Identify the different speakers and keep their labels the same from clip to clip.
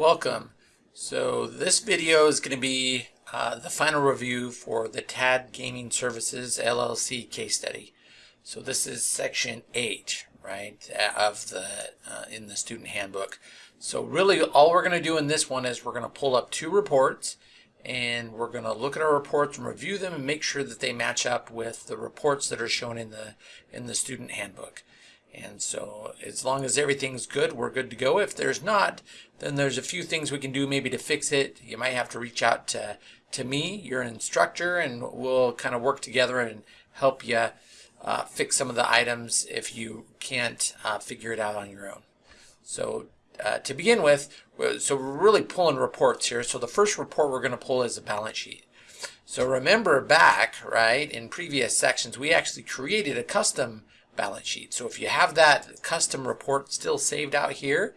Speaker 1: Welcome. So this video is going to be uh, the final review for the TAD Gaming Services LLC case study. So this is section 8, right, of the uh, in the student handbook. So really all we're going to do in this one is we're going to pull up two reports and we're going to look at our reports and review them and make sure that they match up with the reports that are shown in the in the student handbook. And so as long as everything's good, we're good to go. If there's not, then there's a few things we can do maybe to fix it. You might have to reach out to, to me, you're an instructor, and we'll kind of work together and help you uh, fix some of the items if you can't uh, figure it out on your own. So uh, to begin with, so we're really pulling reports here. So the first report we're going to pull is a balance sheet. So remember back, right, in previous sections, we actually created a custom balance sheet. So if you have that custom report still saved out here,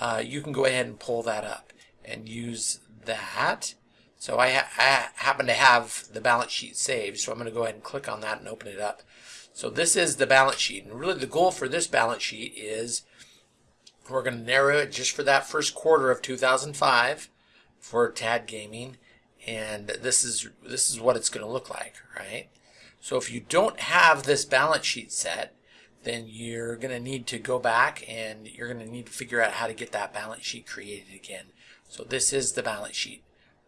Speaker 1: uh, you can go ahead and pull that up and use that. So I, ha I, happen to have the balance sheet saved, so I'm going to go ahead and click on that and open it up. So this is the balance sheet, and really the goal for this balance sheet is we're going to narrow it just for that first quarter of 2005 for TAD Gaming, and this is this is what it's going to look like, right? So if you don't have this balance sheet set, then you're going to need to go back and you're going to need to figure out how to get that balance sheet created again. So this is the balance sheet.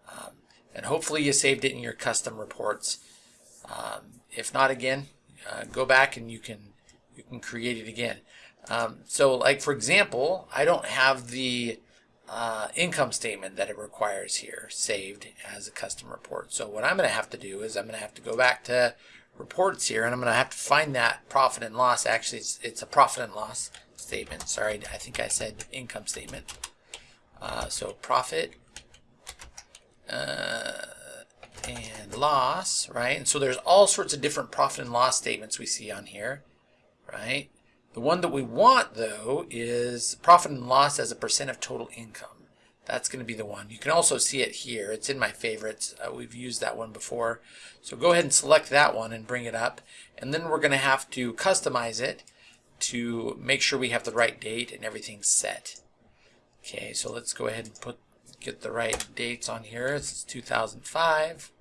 Speaker 1: Um, and hopefully you saved it in your custom reports. Um, if not again, uh, go back and you can you can create it again. Um, so like for example, I don't have the uh, income statement that it requires here saved as a custom report. So what I'm going to have to do is I'm going to have to go back to reports here and I'm going to have to find that profit and loss. Actually, it's, it's a profit and loss statement. Sorry, I think I said income statement. Uh, so profit uh, and loss, right? And so there's all sorts of different profit and loss statements we see on here, right? The one that we want, though, is profit and loss as a percent of total income. That's going to be the one. You can also see it here. It's in my favorites. Uh, we've used that one before. So go ahead and select that one and bring it up. And then we're going to have to customize it to make sure we have the right date and everything's set. Okay, so let's go ahead and put get the right dates on here. This is 2005.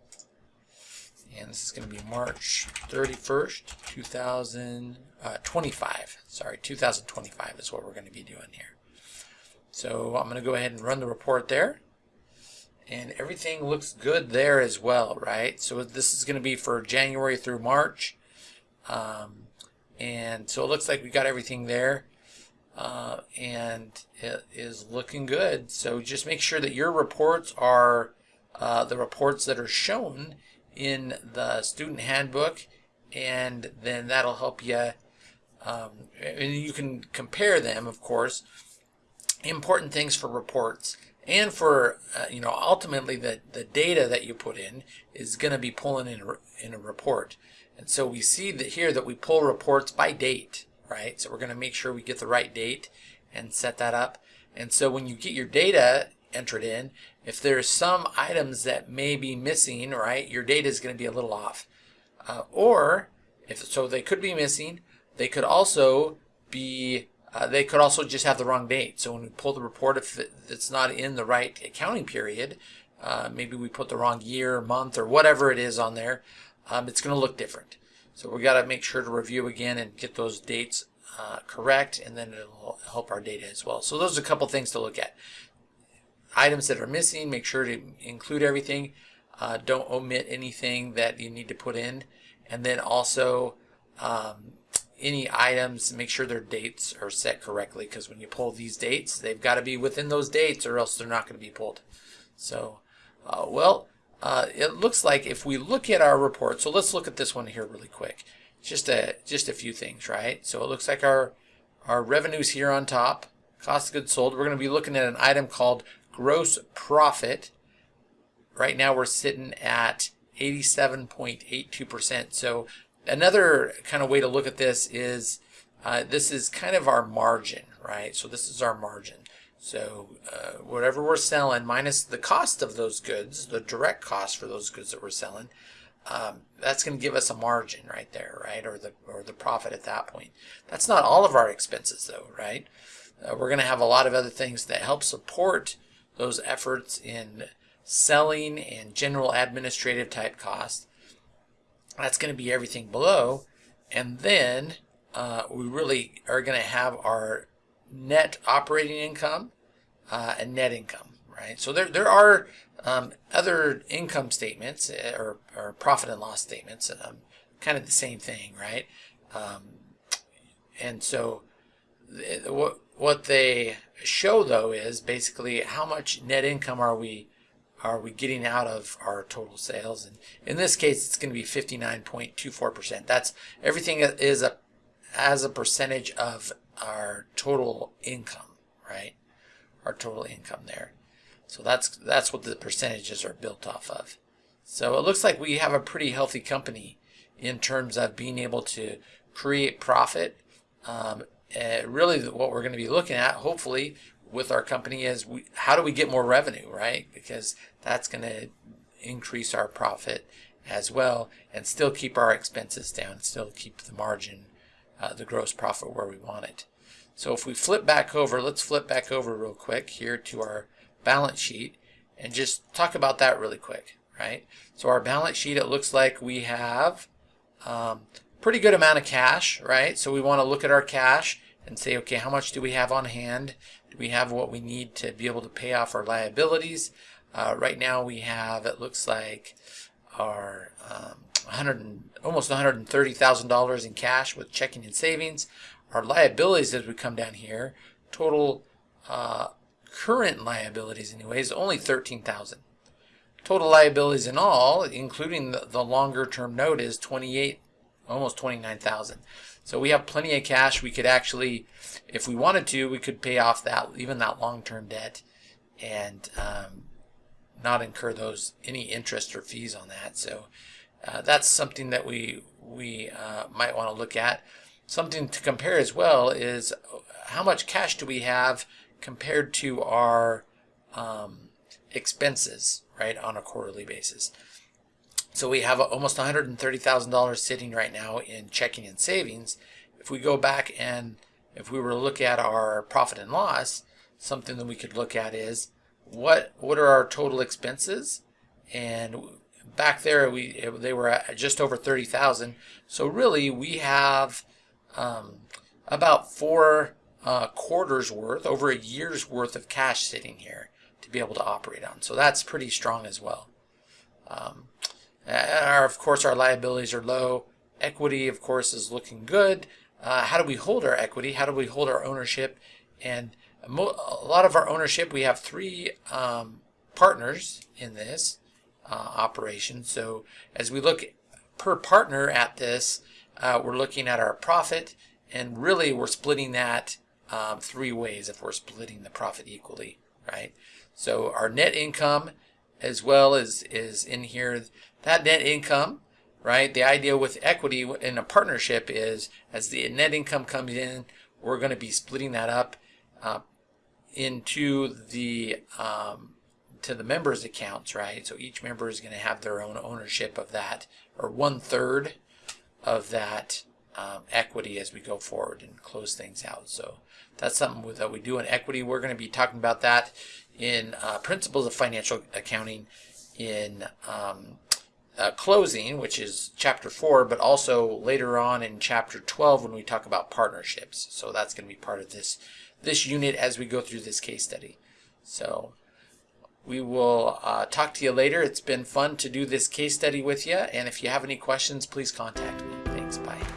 Speaker 1: And this is going to be March 31st, 2025. Uh, Sorry, 2025 is what we're going to be doing here. So I'm going to go ahead and run the report there. And everything looks good there as well, right? So this is going to be for January through March. Um, and so it looks like we got everything there. Uh, and it is looking good. So just make sure that your reports are uh, the reports that are shown in the student handbook and then that'll help you um, and you can compare them of course important things for reports and for uh, you know ultimately the the data that you put in is going to be pulling in a, in a report. And so we see that here that we pull reports by date right? So we're going to make sure we get the right date and set that up. And so when you get your data entered in if there's some items that may be missing right your data is going to be a little off. Uh, or if so they could be missing they could also be uh, they could also just have the wrong date. So when we pull the report, if it's not in the right accounting period, uh, maybe we put the wrong year, month, or whatever it is on there, um, it's going to look different. So we got to make sure to review again and get those dates uh, correct, and then it'll help our data as well. So those are a couple things to look at. Items that are missing, make sure to include everything. Uh, don't omit anything that you need to put in. And then also um, any items, make sure their dates are set correctly because when you pull these dates, they've got to be within those dates or else they're not going to be pulled. So, uh, well, uh, it looks like if we look at our report, so let's look at this one here really quick. Just a, just a few things, right? So it looks like our, our revenues here on top, cost of goods sold, we're going to be looking at an item called gross profit. Right now we're sitting at 87.82%. So Another kind of way to look at this is uh, this is kind of our margin, right? So this is our margin. So uh, whatever we're selling minus the cost of those goods, the direct cost for those goods that we're selling, um, that's going to give us a margin right there, right? Or the or the profit at that point. That's not all of our expenses though, right? Uh, we're going to have a lot of other things that help support those efforts in selling and general administrative type costs. That's going to be everything below. And then uh, we really are going to have our net operating income uh, and net income, right? So there, there are um, other income statements uh, or, or profit and loss statements, um, kind of the same thing, right? Um, and so what what they show though is basically how much net income are we are we getting out of our total sales? And in this case it's going to be 59.24% that's everything is a as a percentage of our total income right? Our total income there. So that's that's what the percentages are built off of. So it looks like we have a pretty healthy company in terms of being able to create profit. Um, uh, really what we're going to be looking at hopefully with our company is we, how do we get more revenue right because that's going to increase our profit as well and still keep our expenses down still keep the margin uh, the gross profit where we want it so if we flip back over let's flip back over real quick here to our balance sheet and just talk about that really quick right so our balance sheet it looks like we have um, pretty good amount of cash, right? So we want to look at our cash and say, okay, how much do we have on hand? Do we have what we need to be able to pay off our liabilities? Uh, right now we have, it looks like, our um, 100 almost $130,000 in cash with checking and savings. Our liabilities as we come down here, total uh, current liabilities anyways, only 13,000. Total liabilities in all, including the, the longer term note, is 28 almost 29,000. So we have plenty of cash. We could actually, if we wanted to, we could pay off that even that long-term debt and um, not incur those any interest or fees on that. So uh, that's something that we we uh, might want to look at. Something to compare as well is how much cash do we have compared to our um, expenses, right, on a quarterly basis. So we have almost $130,000 sitting right now in checking and savings. If we go back and if we were to look at our profit and loss, something that we could look at is what what are our total expenses? And back there we they were at just over 30,000. So really we have um, about four uh, quarters worth, over a year's worth of cash sitting here to be able to operate on. So that's pretty strong as well. Course, our liabilities are low. Equity, of course, is looking good. Uh, how do we hold our equity? How do we hold our ownership? And a lot of our ownership, we have three um, partners in this uh, operation. So as we look per partner at this, uh, we're looking at our profit, and really we're splitting that um, three ways if we're splitting the profit equally, right? So our net income as well as is in here that net income, right? The idea with equity in a partnership is as the net income comes in, we're going to be splitting that up uh, into the um, to the members' accounts, right? So each member is going to have their own ownership of that, or one third of that um, equity as we go forward and close things out. So that's something that we do in equity. We're going to be talking about that in uh, Principles of Financial Accounting in um, uh, closing, which is chapter 4, but also later on in chapter 12 when we talk about partnerships. So that's going to be part of this, this unit as we go through this case study. So we will uh, talk to you later. It's been fun to do this case study with you. And if you have any questions, please contact me. Thanks. Bye.